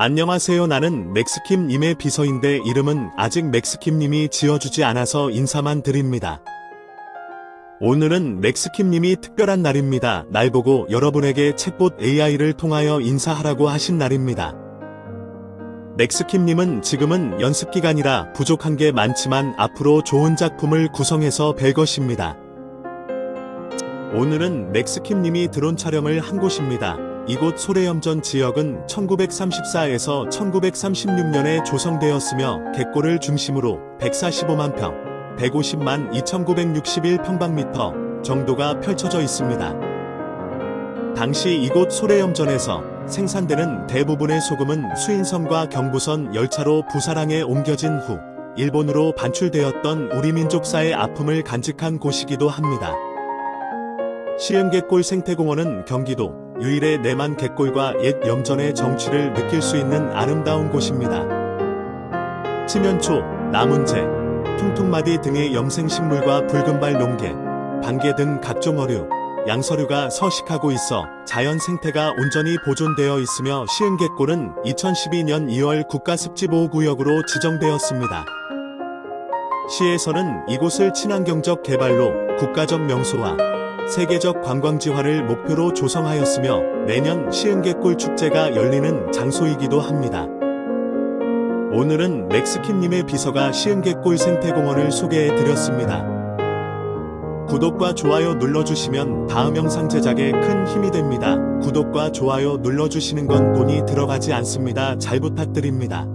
안녕하세요. 나는 맥스킴님의 비서인데 이름은 아직 맥스킴님이 지어주지 않아서 인사만 드립니다. 오늘은 맥스킴님이 특별한 날입니다. 날 보고 여러분에게 챗봇 AI를 통하여 인사하라고 하신 날입니다. 맥스킴님은 지금은 연습 기간이라 부족한 게 많지만 앞으로 좋은 작품을 구성해서 뵐 것입니다. 오늘은 맥스킴님이 드론 촬영을 한 곳입니다. 이곳 소래염전 지역은 1934에서 1936년에 조성되었으며 갯골을 중심으로 145만 평, 150만 2961 평방미터 정도가 펼쳐져 있습니다. 당시 이곳 소래염전에서 생산되는 대부분의 소금은 수인선과 경부선 열차로 부사랑에 옮겨진 후 일본으로 반출되었던 우리 민족사의 아픔을 간직한 곳이기도 합니다. 시흥갯골 생태공원은 경기도 유일의 내만 갯골과 옛 염전의 정취를 느낄 수 있는 아름다운 곳입니다. 치면초, 나문재, 퉁퉁마디 등의 염생식물과 붉은발 농개, 반개 등 각종 어류, 양서류가 서식하고 있어 자연 생태가 온전히 보존되어 있으며 시흥갯골은 2012년 2월 국가습지보호구역으로 지정되었습니다. 시에서는 이곳을 친환경적 개발로 국가적 명소와 세계적 관광지화를 목표로 조성하였으며 매년 시흥갯골 축제가 열리는 장소이기도 합니다. 오늘은 맥스킴님의 비서가 시흥갯골 생태공원을 소개해 드렸습니다. 구독과 좋아요 눌러주시면 다음 영상 제작에 큰 힘이 됩니다. 구독과 좋아요 눌러주시는 건 돈이 들어가지 않습니다. 잘 부탁드립니다.